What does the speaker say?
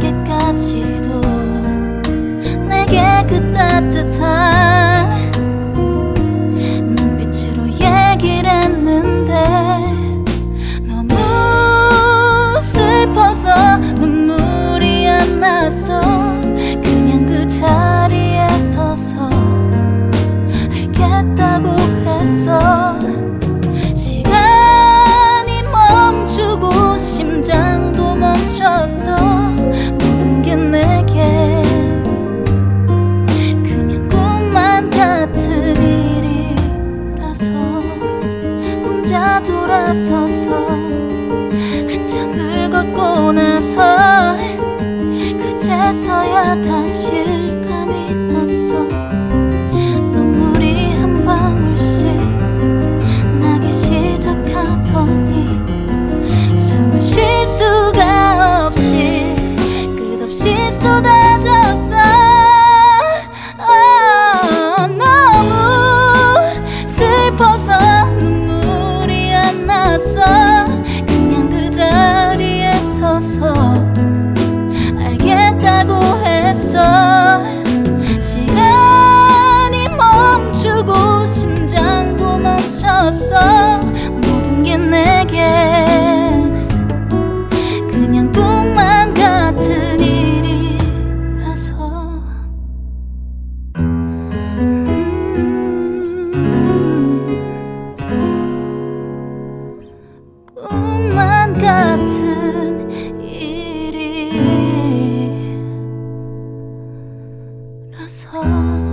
어 돌아서서 한참을 걷고 나서 그제서야 다시 감이 났어. 눈물이 한 방울씩 나기 시작하더니 숨을 쉴 수가 없이 끝없이 쏟아졌어. 아, 너무 슬퍼서 같은 일이라서